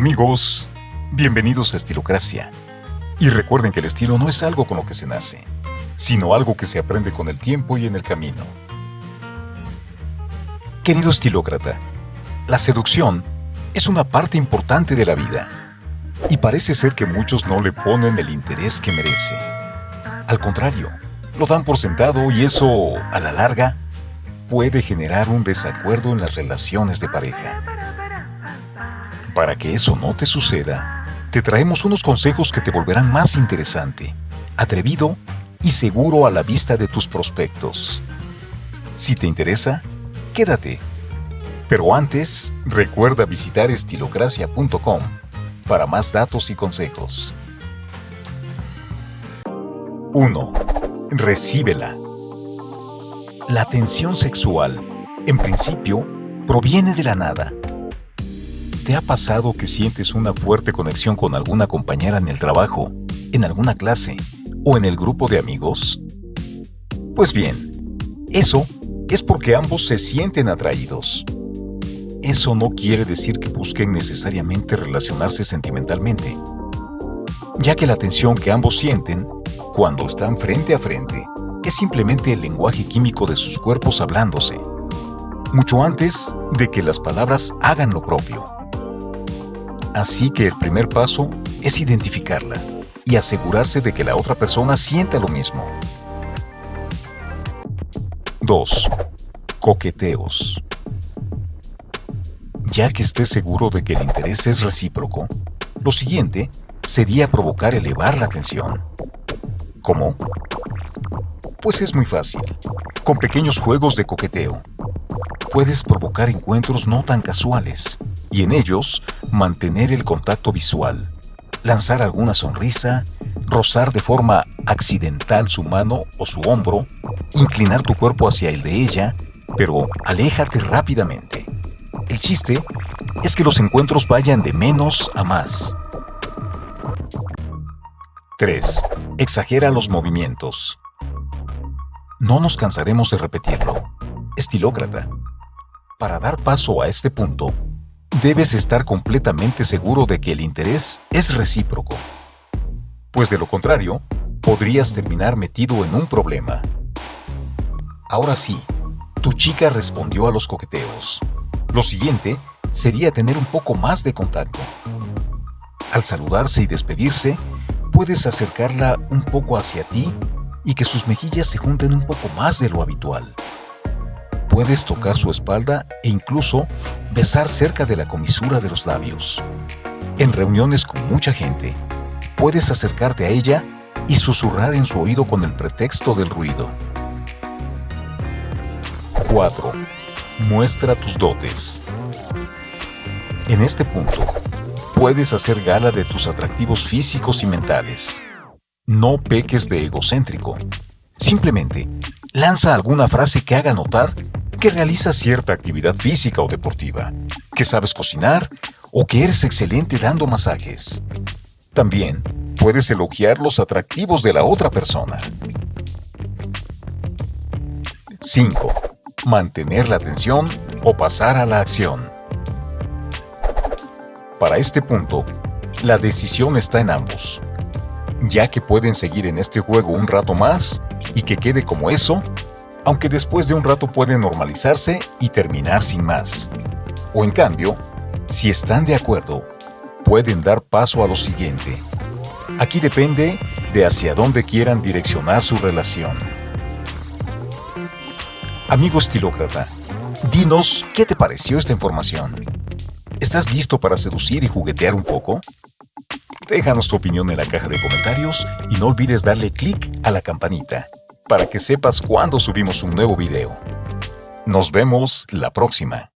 Amigos, bienvenidos a Estilocracia. Y recuerden que el estilo no es algo con lo que se nace, sino algo que se aprende con el tiempo y en el camino. Querido estilócrata, la seducción es una parte importante de la vida y parece ser que muchos no le ponen el interés que merece. Al contrario, lo dan por sentado y eso, a la larga, puede generar un desacuerdo en las relaciones de pareja. Para que eso no te suceda, te traemos unos consejos que te volverán más interesante, atrevido y seguro a la vista de tus prospectos. Si te interesa, quédate. Pero antes, recuerda visitar estilocracia.com para más datos y consejos. 1. Recíbela. La tensión sexual, en principio, proviene de la nada. ¿Te ha pasado que sientes una fuerte conexión con alguna compañera en el trabajo, en alguna clase o en el grupo de amigos? Pues bien, eso es porque ambos se sienten atraídos. Eso no quiere decir que busquen necesariamente relacionarse sentimentalmente, ya que la tensión que ambos sienten cuando están frente a frente es simplemente el lenguaje químico de sus cuerpos hablándose, mucho antes de que las palabras hagan lo propio. Así que el primer paso es identificarla y asegurarse de que la otra persona sienta lo mismo. 2. Coqueteos. Ya que estés seguro de que el interés es recíproco, lo siguiente sería provocar elevar la tensión. ¿Cómo? Pues es muy fácil. Con pequeños juegos de coqueteo. Puedes provocar encuentros no tan casuales y en ellos mantener el contacto visual, lanzar alguna sonrisa, rozar de forma accidental su mano o su hombro, inclinar tu cuerpo hacia el de ella, pero aléjate rápidamente. El chiste es que los encuentros vayan de menos a más. 3. Exagera los movimientos. No nos cansaremos de repetirlo. Estilócrata. Para dar paso a este punto, debes estar completamente seguro de que el interés es recíproco. Pues de lo contrario, podrías terminar metido en un problema. Ahora sí, tu chica respondió a los coqueteos. Lo siguiente sería tener un poco más de contacto. Al saludarse y despedirse, puedes acercarla un poco hacia ti y que sus mejillas se junten un poco más de lo habitual. Puedes tocar su espalda e incluso besar cerca de la comisura de los labios. En reuniones con mucha gente, puedes acercarte a ella y susurrar en su oído con el pretexto del ruido. 4. Muestra tus dotes. En este punto, puedes hacer gala de tus atractivos físicos y mentales. No peques de egocéntrico. Simplemente, lanza alguna frase que haga notar que realizas cierta actividad física o deportiva, que sabes cocinar o que eres excelente dando masajes. También puedes elogiar los atractivos de la otra persona. 5. Mantener la atención o pasar a la acción. Para este punto, la decisión está en ambos ya que pueden seguir en este juego un rato más y que quede como eso, aunque después de un rato pueden normalizarse y terminar sin más. O en cambio, si están de acuerdo, pueden dar paso a lo siguiente. Aquí depende de hacia dónde quieran direccionar su relación. Amigo estilócrata, dinos qué te pareció esta información. ¿Estás listo para seducir y juguetear un poco? Déjanos tu opinión en la caja de comentarios y no olvides darle clic a la campanita para que sepas cuando subimos un nuevo video. Nos vemos la próxima.